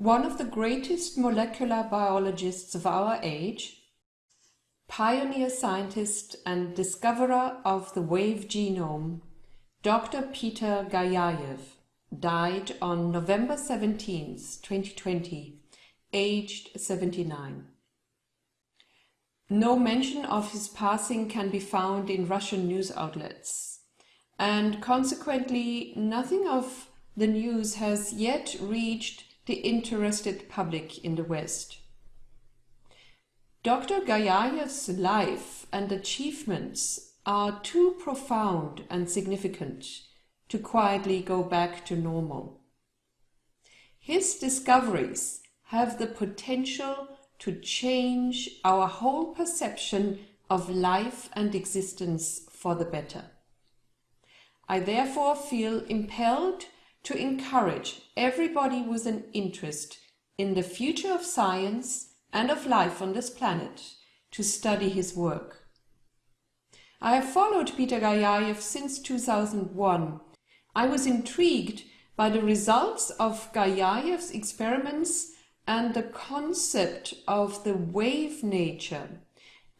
one of the greatest molecular biologists of our age, pioneer scientist and discoverer of the wave genome, Dr. Peter Gajayev, died on November 17, 2020, aged 79. No mention of his passing can be found in Russian news outlets, and consequently nothing of the news has yet reached the interested public in the West. Dr. Gajayev's life and achievements are too profound and significant to quietly go back to normal. His discoveries have the potential to change our whole perception of life and existence for the better. I therefore feel impelled to encourage everybody with an interest in the future of science and of life on this planet to study his work. I have followed Peter Gajayev since 2001. I was intrigued by the results of Gajayev's experiments and the concept of the wave nature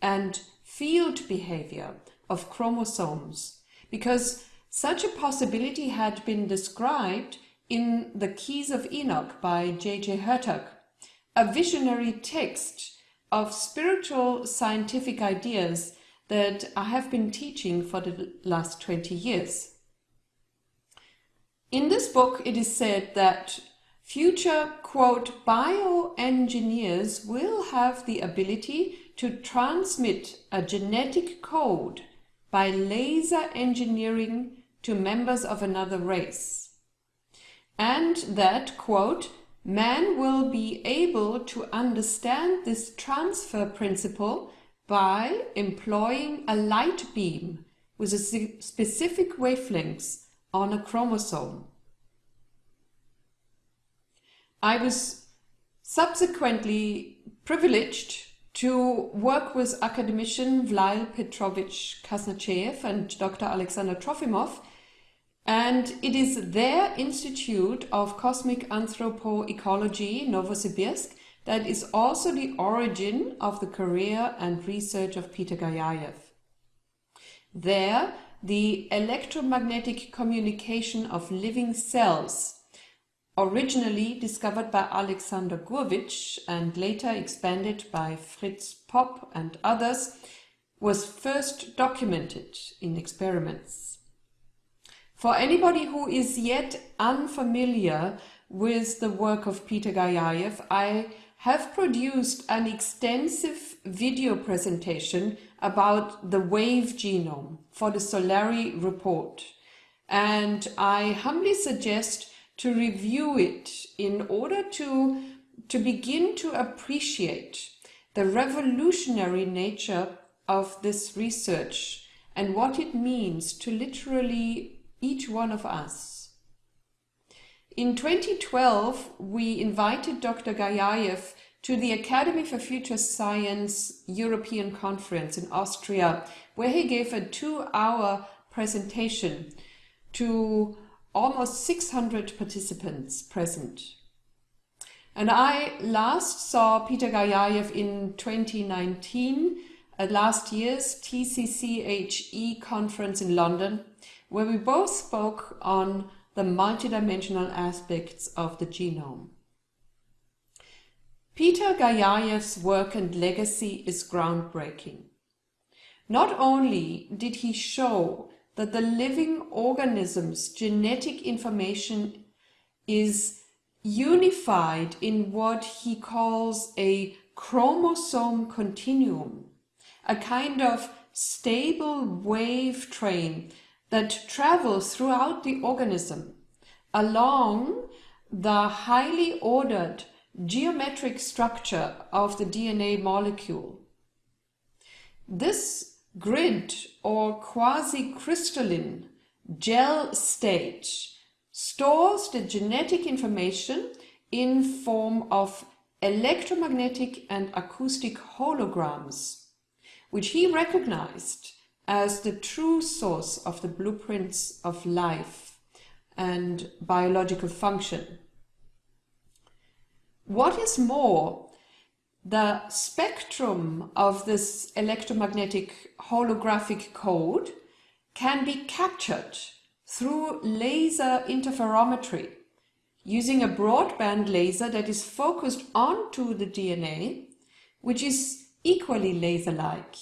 and field behavior of chromosomes because such a possibility had been described in The Keys of Enoch by J.J. Hurtak, a visionary text of spiritual scientific ideas that I have been teaching for the last 20 years. In this book, it is said that Future, quote, bioengineers will have the ability to transmit a genetic code by laser engineering to members of another race. And that, quote, man will be able to understand this transfer principle by employing a light beam with a specific wavelengths on a chromosome. I was subsequently privileged to work with academician Vlail Petrovich Kaznachev and Dr. Alexander Trofimov, and it is their Institute of Cosmic Anthropoecology, Novosibirsk, that is also the origin of the career and research of Peter Gajayev. There, the electromagnetic communication of living cells originally discovered by Alexander Gurevich and later expanded by Fritz Popp and others, was first documented in experiments. For anybody who is yet unfamiliar with the work of Peter Gajayev, I have produced an extensive video presentation about the wave genome for the Solari report. And I humbly suggest to review it in order to, to begin to appreciate the revolutionary nature of this research and what it means to literally each one of us. In 2012, we invited Dr. Gajayev to the Academy for Future Science European Conference in Austria, where he gave a two-hour presentation to almost 600 participants present. And I last saw Peter Gajayev in 2019 at last year's TCCHE conference in London, where we both spoke on the multidimensional aspects of the genome. Peter Gajayev's work and legacy is groundbreaking. Not only did he show that the living organism's genetic information is unified in what he calls a chromosome continuum, a kind of stable wave train that travels throughout the organism along the highly ordered geometric structure of the DNA molecule. This grid or quasi-crystalline gel state stores the genetic information in form of electromagnetic and acoustic holograms, which he recognized as the true source of the blueprints of life and biological function. What is more, the spectrum of this electromagnetic holographic code can be captured through laser interferometry using a broadband laser that is focused onto the DNA, which is equally laser-like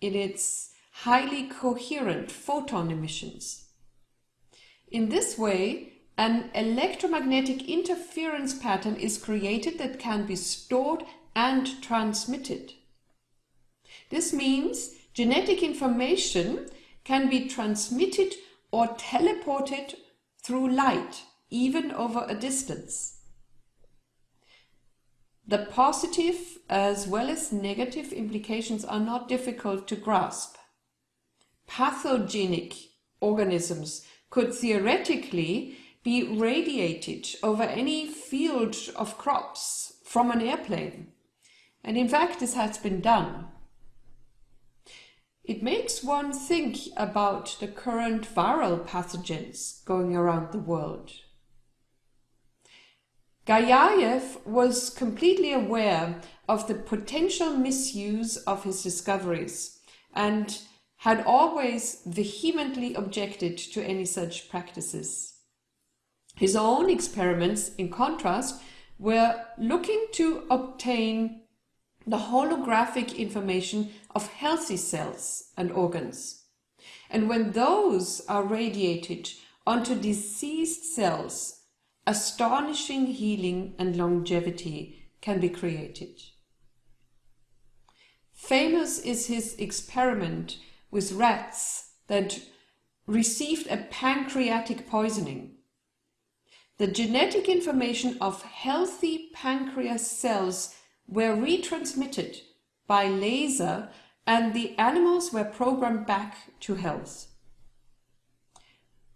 in its highly coherent photon emissions. In this way, an electromagnetic interference pattern is created that can be stored and transmitted. This means genetic information can be transmitted or teleported through light, even over a distance. The positive as well as negative implications are not difficult to grasp. Pathogenic organisms could theoretically be radiated over any field of crops from an airplane. And in fact, this has been done. It makes one think about the current viral pathogens going around the world. Gayayev was completely aware of the potential misuse of his discoveries and had always vehemently objected to any such practices. His own experiments, in contrast, were looking to obtain the holographic information of healthy cells and organs. And when those are radiated onto diseased cells astonishing healing and longevity can be created. Famous is his experiment with rats that received a pancreatic poisoning. The genetic information of healthy pancreas cells were retransmitted by laser and the animals were programmed back to health.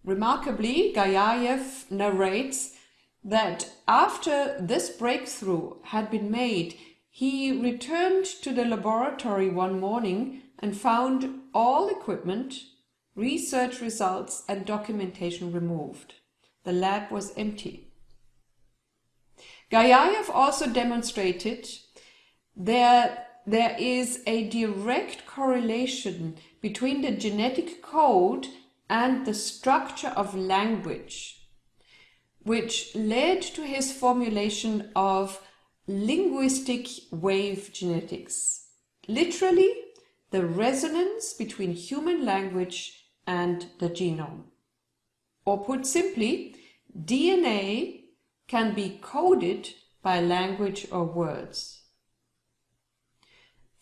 Remarkably, Gayayev narrates that after this breakthrough had been made, he returned to the laboratory one morning and found all equipment, research results and documentation removed. The lab was empty. Gayayev also demonstrated that there is a direct correlation between the genetic code and the structure of language which led to his formulation of linguistic wave genetics. Literally, the resonance between human language and the genome. Or put simply, DNA can be coded by language or words.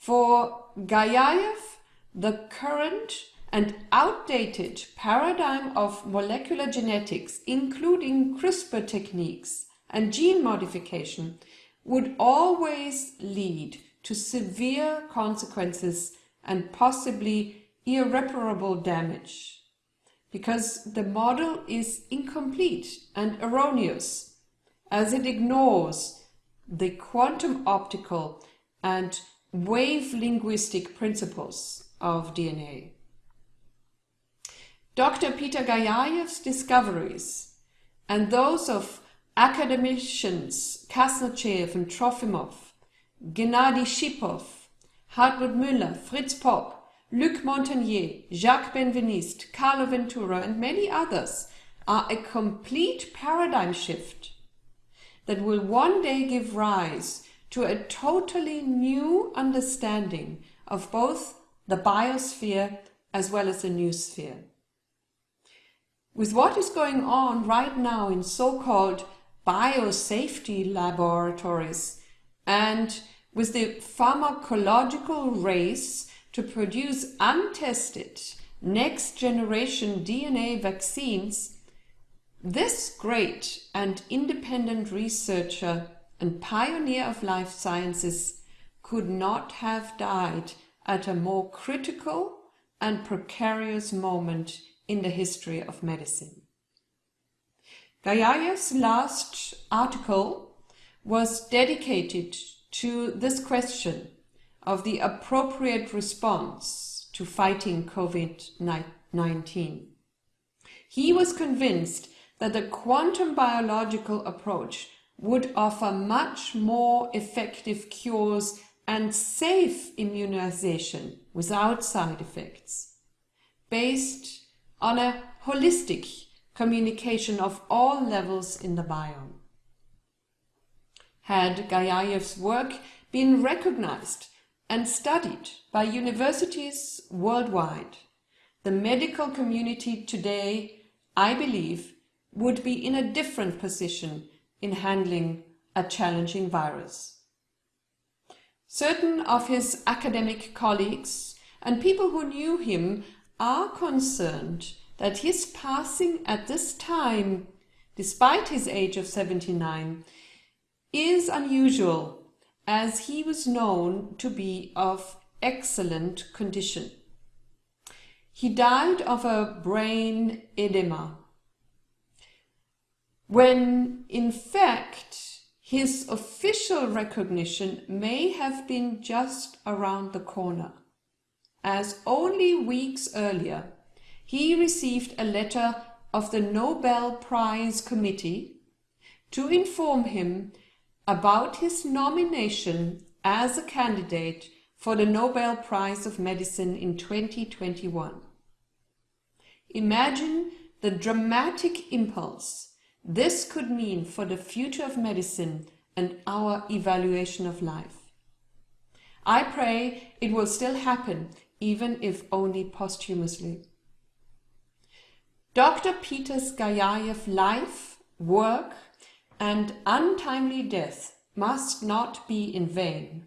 For Gayayev, the current and outdated paradigm of molecular genetics, including CRISPR techniques and gene modification, would always lead to severe consequences and possibly irreparable damage. Because the model is incomplete and erroneous, as it ignores the quantum optical and wave linguistic principles of DNA. Dr. Peter Gayayev's discoveries and those of academicians Kaznachev and Trofimov, Gennady Shipov, Hartmut Müller, Fritz Popp, Luc Montagnier, Jacques Benveniste, Carlo Ventura and many others are a complete paradigm shift that will one day give rise to a totally new understanding of both the biosphere as well as the noosphere with what is going on right now in so-called biosafety laboratories and with the pharmacological race to produce untested next generation DNA vaccines, this great and independent researcher and pioneer of life sciences could not have died at a more critical and precarious moment in the history of medicine. Gayayev's last article was dedicated to this question of the appropriate response to fighting COVID-19. He was convinced that the quantum biological approach would offer much more effective cures and safe immunization without side effects, based on a holistic communication of all levels in the biome. Had Gajaev's work been recognized and studied by universities worldwide, the medical community today, I believe, would be in a different position in handling a challenging virus. Certain of his academic colleagues and people who knew him are concerned that his passing at this time, despite his age of 79, is unusual as he was known to be of excellent condition. He died of a brain edema, when in fact his official recognition may have been just around the corner, as only weeks earlier he received a letter of the Nobel Prize Committee to inform him about his nomination as a candidate for the Nobel Prize of Medicine in 2021. Imagine the dramatic impulse this could mean for the future of medicine and our evaluation of life. I pray it will still happen, even if only posthumously. Dr. Peter Gajayev life, work, and untimely death must not be in vain.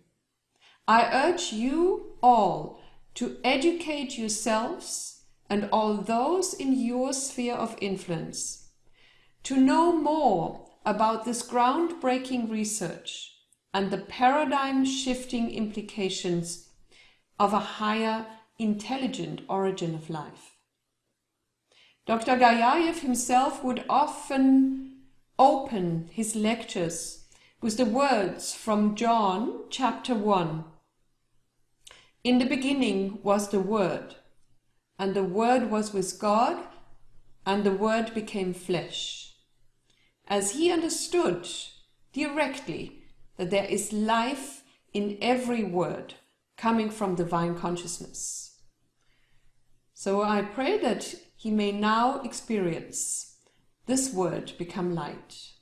I urge you all to educate yourselves and all those in your sphere of influence to know more about this groundbreaking research and the paradigm shifting implications of a higher intelligent origin of life. Dr. Gajayev himself would often open his lectures with the words from John chapter 1. In the beginning was the Word, and the Word was with God, and the Word became flesh. As he understood directly that there is life in every word coming from divine consciousness. So I pray that he may now experience this word become light.